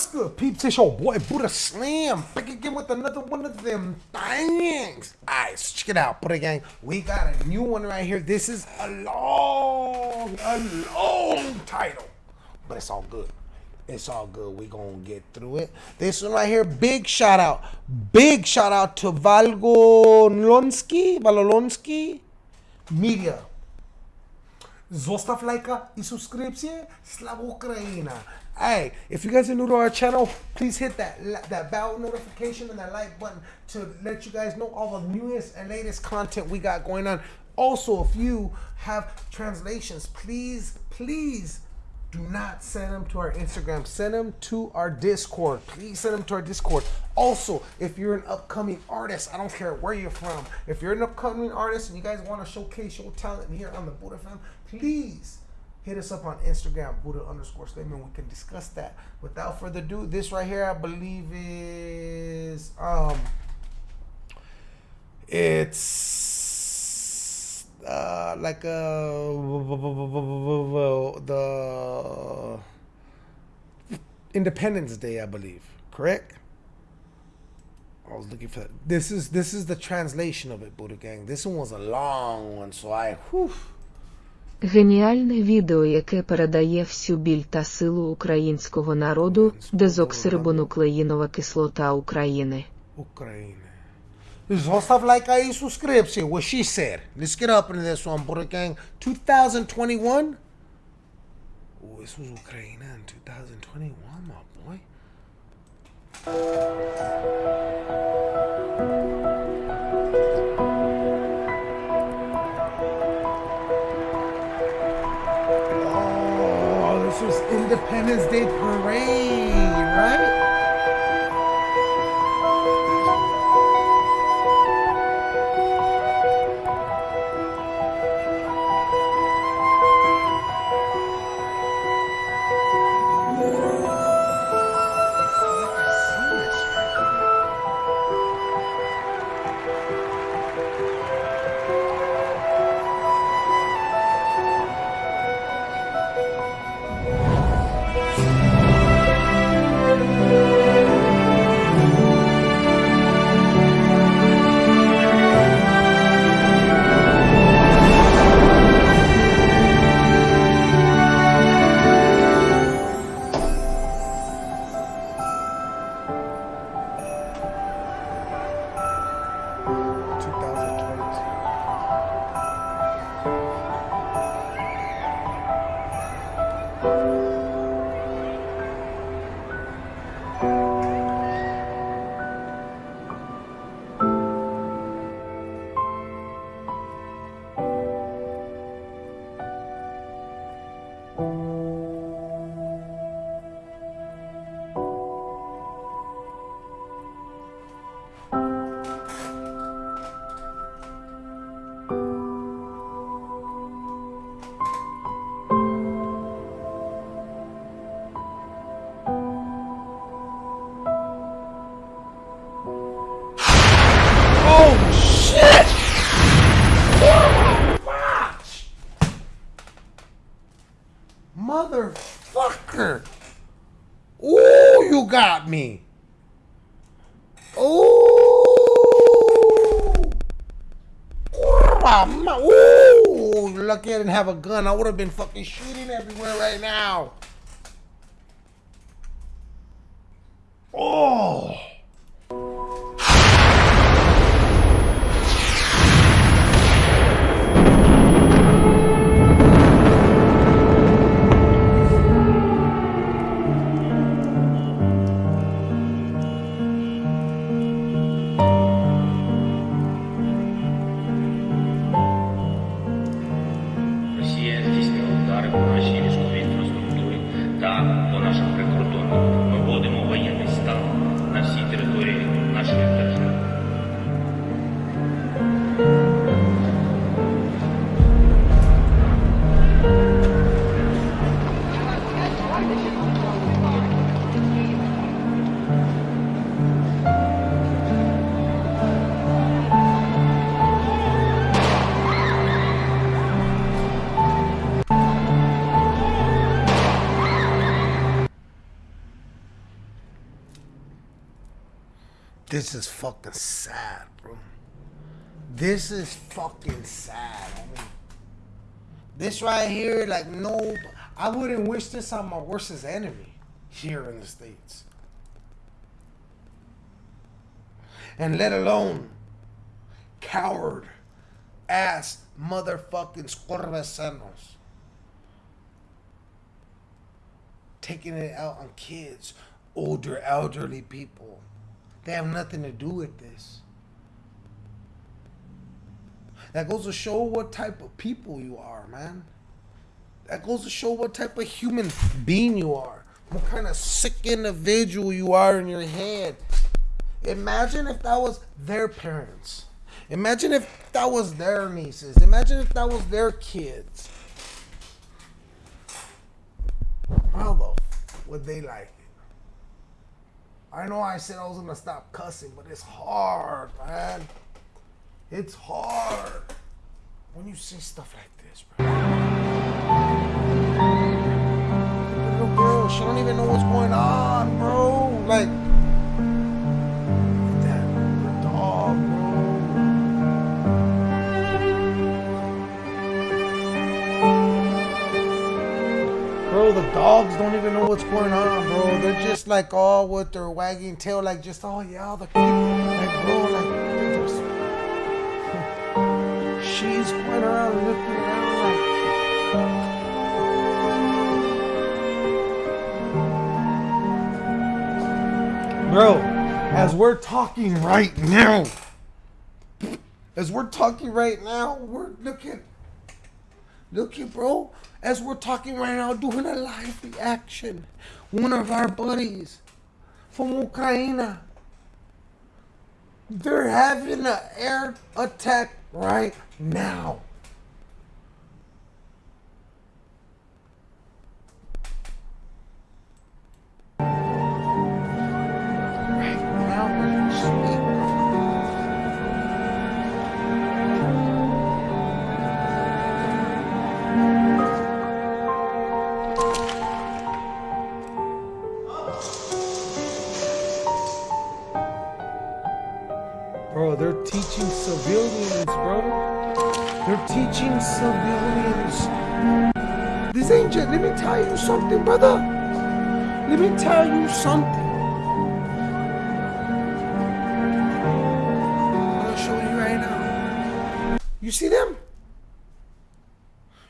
What's good, peeps? It's your boy Buddha Slam back again with another one of them things. Alright, so check it out, Buddha Gang. We got a new one right here. This is a long, a long title, but it's all good. It's all good. We gonna get through it. This one right here, big shout out, big shout out to Valgolonsky, Valolonsky Media. Zostav lajka i subscription. Eh? Slava Ukraina. Hey, if you guys are new to our channel, please hit that that bell notification and that like button to let you guys know all the newest and latest content we got going on. Also, if you have translations, please, please do not send them to our Instagram. Send them to our Discord. Please send them to our Discord. Also, if you're an upcoming artist, I don't care where you're from. If you're an upcoming artist and you guys want to showcase your talent here on the Buddha Fam, please hit us up on Instagram, Buddha underscore statement. We can discuss that. Without further ado, this right here, I believe is um, it's uh, like a the Independence Day, I believe. Correct. I was looking for that. This is this is the translation of it, Buddha Gang. This one was a long one, so I whew, Геніальне відео, яке передає всю біль та силу українського народу, дезоксирибонуклеїнова кислота України. All stuff like I subscription, what she said. Let's get up into this one, Buddha Gang. 2021. Oh, this was Ukraine in 2021, my boy. Independence Day Parade, right? Motherfucker! Ooh, you got me! Ooh! Ooh! Lucky I didn't have a gun. I would have been fucking shooting everywhere right now. Oh! 我拿什？This is fucking sad, bro. This is fucking sad. I mean, this right here, like, no, I wouldn't wish this on my worstest enemy here in the States. And let alone coward ass motherfucking scorvesanos taking it out on kids, older, elderly people. They have nothing to do with this. That goes to show what type of people you are, man. That goes to show what type of human being you are. What kind of sick individual you are in your head. Imagine if that was their parents. Imagine if that was their nieces. Imagine if that was their kids. How the would they like? I know I said I was gonna stop cussing, but it's hard, man. It's hard when you see stuff like this, bro. Little girl, she don't even know what's going on, bro. Like dogs don't even know what's going on, bro. They're just like all with their wagging tail, like just oh yeah, the people, like bro, like. She's going around looking around like. Bro, as we're talking right now, as we're talking right now, we're looking. looking bro. As we're talking right now, doing a live reaction. One of our buddies from Ukraine. They're having an air attack right now. Right now, Bro, they're teaching civilians, bro. They're teaching civilians. This ain't let me tell you something, brother. Let me tell you something. Gonna show you right now. You see them?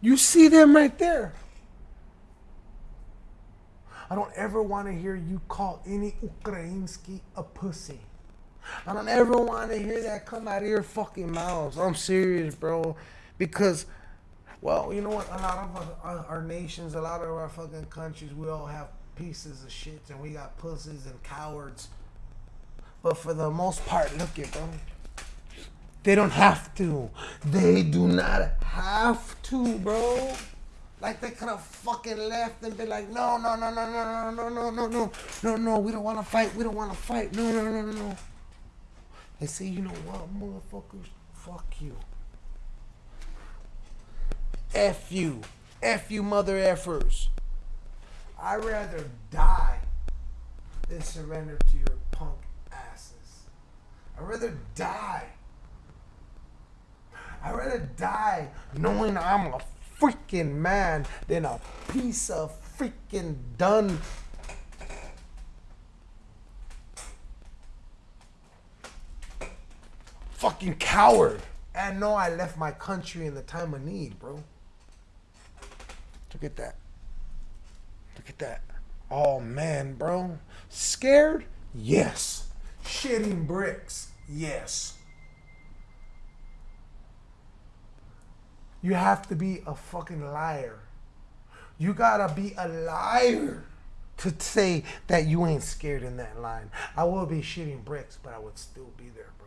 You see them right there. I don't ever want to hear you call any Ukrainsky a pussy. I don't ever want to hear that come out of your fucking mouths. I'm serious, bro. Because, well, you know what? A lot of our, our nations, a lot of our fucking countries, we all have pieces of shit and we got pussies and cowards. But for the most part, look it, bro. They don't have to. They do not have to, bro. Like they could have fucking left and been like, no, no, no, no, no, no, no, no, no, no, no, no. We don't want to fight. We don't want to fight. No, no, no, no, no. They say, you know what, motherfuckers? Fuck you. F you. F you, mother effers. I'd rather die than surrender to your punk asses. I'd rather die. I'd rather die knowing I'm a freaking man than a piece of freaking done. Fucking coward. And know I left my country in the time of need, bro. Look at that. Look at that. Oh man, bro. Scared? Yes. Shitting bricks? Yes. You have to be a fucking liar. You gotta be a liar to say that you ain't scared in that line. I will be shitting bricks, but I would still be there, bro.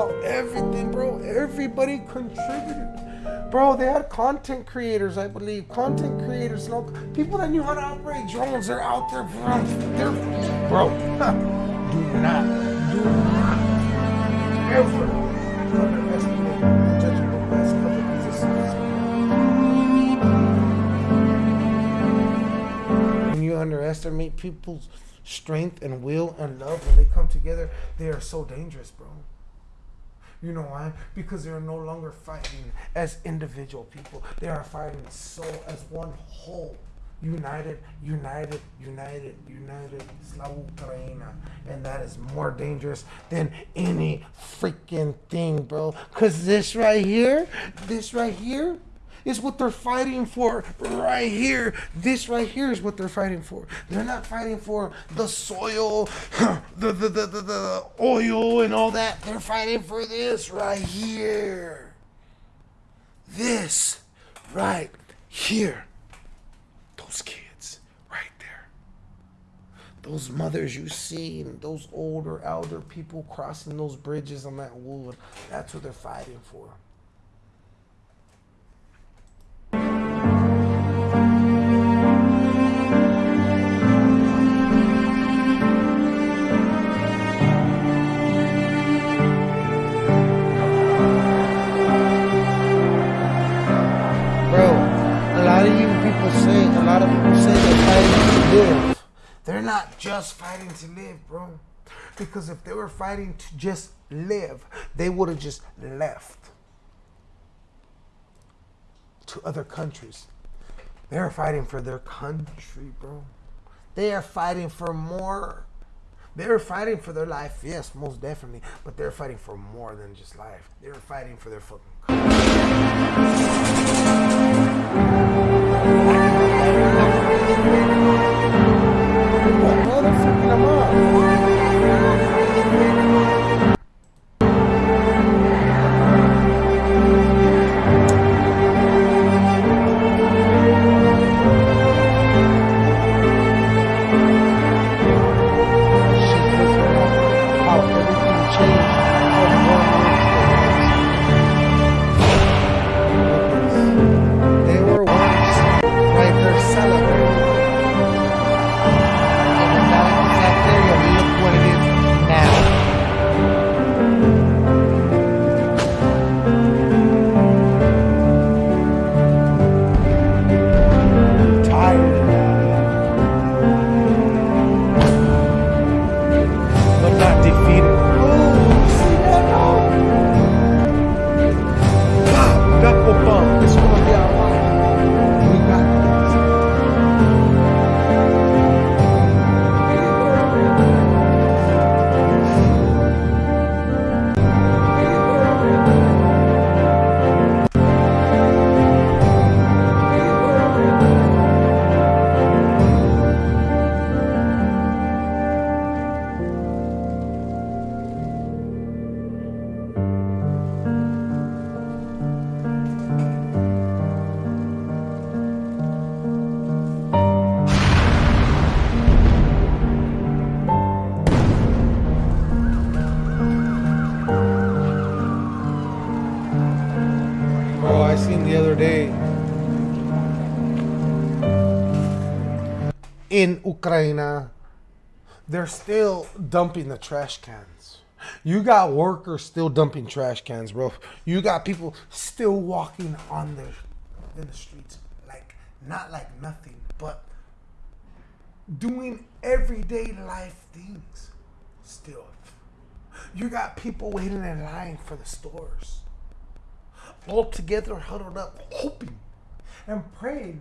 About everything, bro. Everybody contributed. Bro, they had content creators, I believe. Content creators, no people that knew how to operate drones. They're out there, bro. They're, bro. do not, do not ever underestimate people's strength and will and love when they come together, they are so dangerous, bro. You know why? Because they are no longer fighting as individual people. They are fighting so as one whole. United, united, united, united. Ukraina. And that is more dangerous than any freaking thing, bro. Because this right here, this right here, is what they're fighting for right here. This right here is what they're fighting for. They're not fighting for the soil, the, the, the, the, the oil, and all that. They're fighting for this right here. This right here. Those kids right there. Those mothers you see, and those older, elder people crossing those bridges on that wood. That's what they're fighting for. Live. They're not just fighting to live, bro. Because if they were fighting to just live, they would have just left to other countries. They're fighting for their country, bro. They are fighting for more. They're fighting for their life, yes, most definitely. But they're fighting for more than just life. They're fighting for their fucking country. Ukraine, they're still dumping the trash cans. You got workers still dumping trash cans, bro. You got people still walking on the in the streets, like not like nothing, but doing everyday life things. Still, you got people waiting in line for the stores all together huddled up, hoping and praying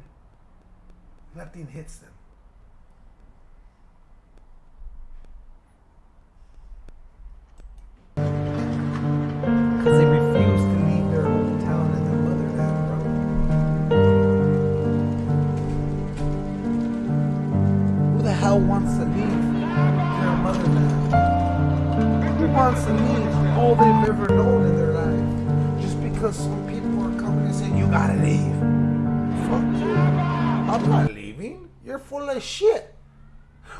nothing hits them. Full of shit.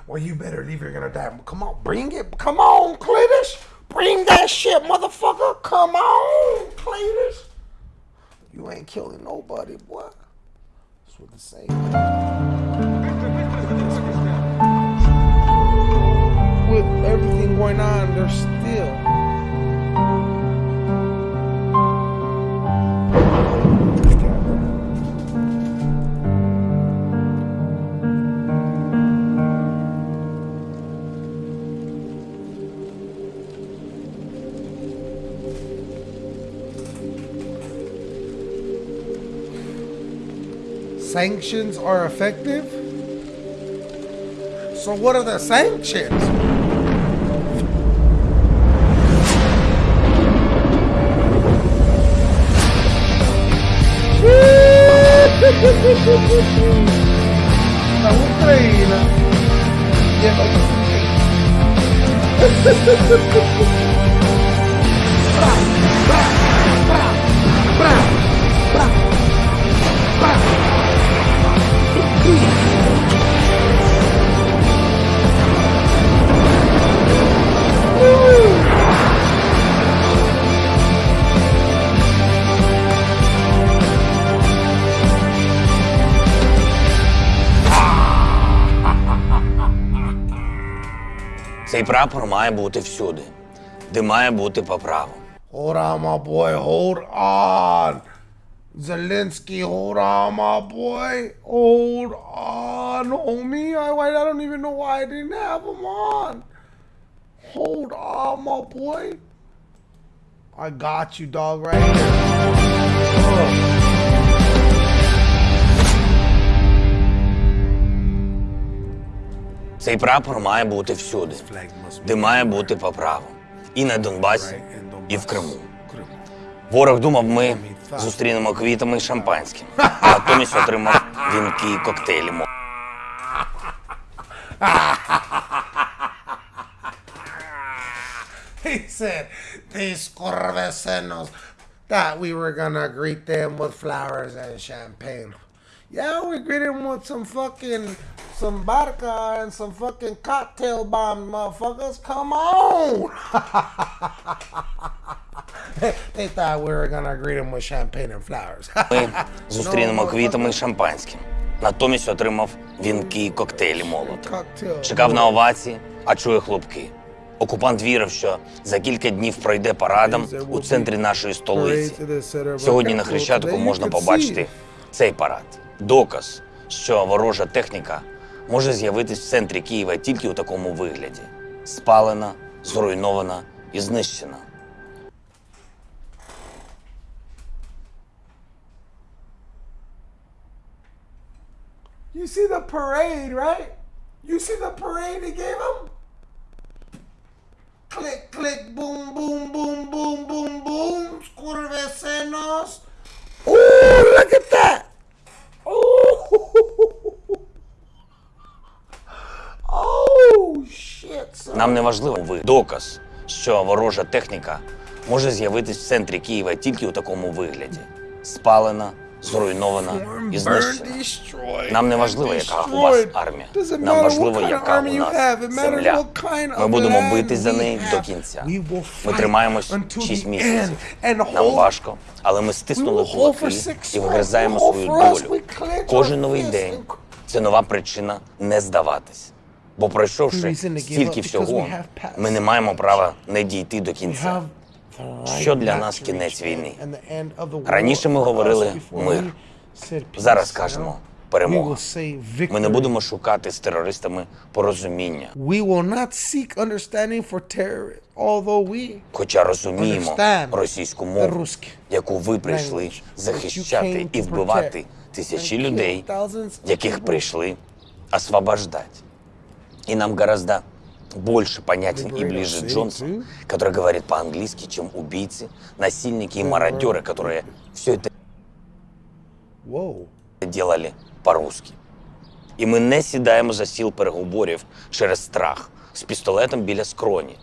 Well, you better leave. You're gonna die. Come on, bring it. Come on, Cletus. Bring that shit, motherfucker. Come on, Cletus. You ain't killing nobody, boy. That's what they say. With everything going on, there's still. Sanctions are effective? So, what are the sanctions? La Ucraina. Цей прапор має бути всюди, де має бути по праву. Boy. Hold on. Zelensky, hold on, my boy. Hold on, homie. I, I I don't even know why I didn't have him on. Hold on, my boy. I got you, dog, right here. Ugh. Цей прапор має бути всюди, де має бути по праву. І на Донбасі, і в Криму. Ворог думав, ми зустрінемо квітами і шампанським. Натомість отримав вінки і коктейлі. Мо- He said, these corvesenos, that we were gonna greet them with flowers and champagne. Yeah, we greeted them with some fucking, some vodka and some fucking cocktail bomb, motherfuckers. Come on! they thought we were gonna greet them with champagne and flowers. Ми зустрінемо квітами і шампанським. Натомість отримав вінки і коктейлі молота. Чекав на овації, а чує хлопки. Окупант вірив, що за кілька днів пройде парадом у центрі нашої столиці. Сьогодні на Хрещатику можна побачити цей парад. Доказ, що ворожа техніка може з'явитись в центрі Києва тільки у такому вигляді: спалена, зруйнована і знищена. You see the parade, right? You see the parade they gave him? Click, click, boom, boom, boom, boom, boom, boom. Corvesenos. Oh, look at that. Oh, oh shit. Нам не важливо ви доказ, що ворожа техніка може з'явитись в центрі Києва тільки у такому вигляді: спалена, зруйнована і знищена. Нам не важливо, яка у вас армія. Нам важливо, яка у нас земля. Ми будемо битись за неї до кінця. Ми тримаємось 6 місяців. Нам важко, але ми стиснули кулаки і вигризаємо свою долю. Кожен новий день це нова причина не здаватись. Бо пройшовши стільки всього, ми не маємо права не дійти до кінця що для нас кінець війни. Раніше ми говорили мир. Зараз кажемо перемога. Ми не будемо шукати з терористами порозуміння. Хоча розуміємо російську мову, яку ви прийшли захищати і вбивати тисячі людей, яких прийшли освобождати. І нам гораздо больше понятен и Liberate our ближе city, Джонсон, too. который говорит по-английски, чем убийцы, насильники и мародеры, которые все это Whoa. делали по-русски. І ми не сідаємо за сіл переговорів через страх з пістолетом біля скроні.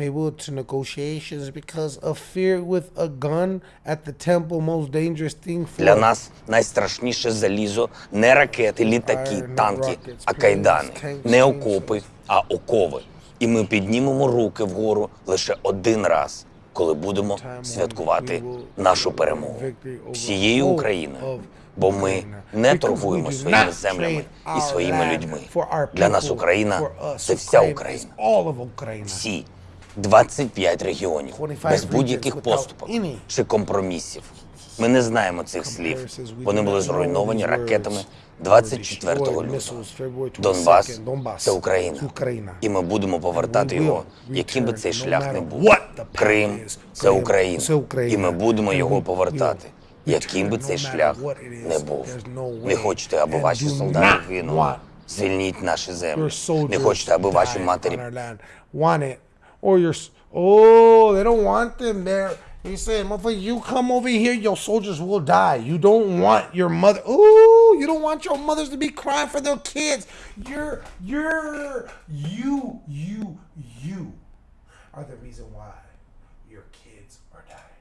table to negotiations because of fear with a gun at the temple, most dangerous thing for Для нас найстрашніше залізо не ракети, літаки, танки, а кайдани, не окопи, а окови. І ми піднімемо руки вгору лише один раз, коли будемо святкувати нашу перемогу всією Україною. Бо ми не торгуємо своїми землями і своїми людьми. Для нас Україна це вся Україна. Всі 25 регіонів без будь-яких поступок чи компромісів. Ми не знаємо цих слів. Вони були зруйновані ракетами 24 лютого. Донбас це Україна. І ми будемо повертати його, яким би цей шлях не був. Крим це Україна. І ми будемо його повертати. Яким би цей шлях не був. Не хочете, аби ваші солдати гинули. Звільніть наші землі. Не хочете, аби ваші матері oh, they don't want them there. He said, "Motherfucker, you come over here, your soldiers will die. You don't want your mother. Ooh, you don't want your mothers to be crying for their kids. You're, you're, you, you, you are the reason why your kids are dying."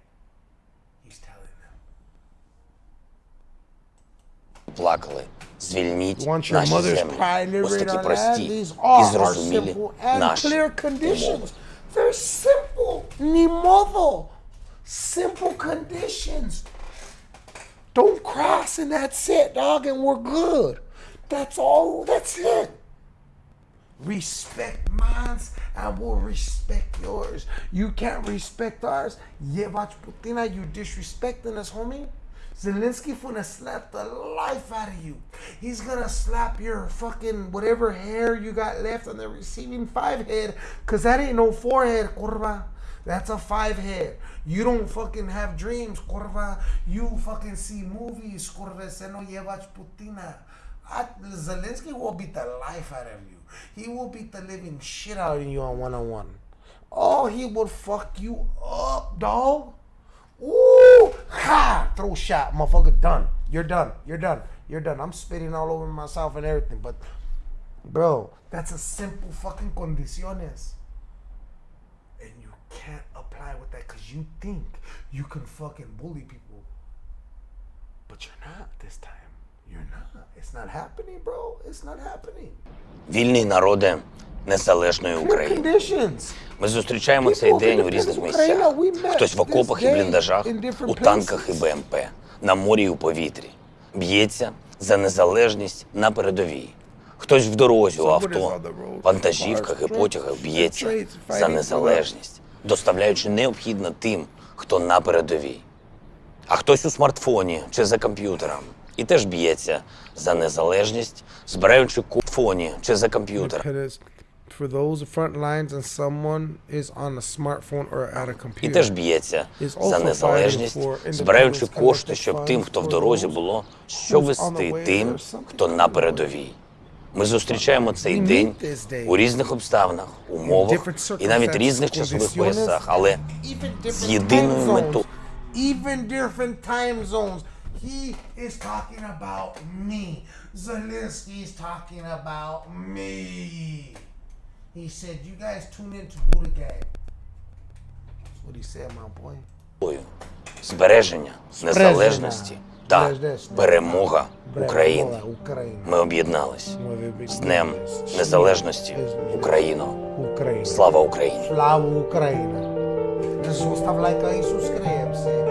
He's telling them. плакали. Звільніть You want your наші mother's землі. pride Ось liberate такі our land? прості These і are our зрозумілі simple and наші clear умови. conditions. They're simple. Ni modo. Simple conditions. Don't cross and that's it, dog, and we're good. That's all. That's it. Respect mine and we'll respect yours. You can't respect ours. Yevach Putina, you disrespecting us, homie. Zelensky finna slap the life out of you. He's gonna slap your fucking whatever hair you got left on the receiving five head, cause that ain't no forehead, kurva. That's a five head. You don't fucking have dreams, kurva. You fucking see movies, kurva. Se no llevas putina. I, ah, Zelensky will beat the life out of you. He will beat the living shit out of you on one on one. Oh, he will fuck you up, dog. Ooh, ha! Throw shot, motherfucker. Done. You're done. You're done. You're done. I'm spitting all over myself and everything, but bro, that's a simple fucking condiciones. And you can't apply with that because you think you can fucking bully people. But you're not this time. You're not. It's not happening, bro. It's not happening. Вільний народе незалежної України. Ми зустрічаємо цей день у різних місцях. Хтось в окопах і бліндажах, у танках і БМП, на морі і у повітрі. Б'ється за незалежність на передовій. Хтось в дорозі у авто, вантажівках і потягах б'ється за незалежність, доставляючи необхідне тим, хто на передовій. А хтось у смартфоні чи за комп'ютером і теж б'ється за незалежність, збираючи фоні чи за комп'ютером. For those front lines and someone is on a smartphone or at a computer. І теж б'ється за незалежність, збираючи кошти, щоб тим, хто в дорозі було, що вести тим, хто на передовій. Ми зустрічаємо цей день у різних обставинах, умовах і навіть різних часових поясах, але з єдиною метою. Even different time zones. He is talking about me. Zelensky is talking about me. He said, "You guys tune in to Buddha Gang." That's what he said, my boy. збереження незалежності та перемога України. Ми об'єднались з Днем Незалежності Україно. Слава Україні! Слава Україна! Iisus є Iisus Kreemse,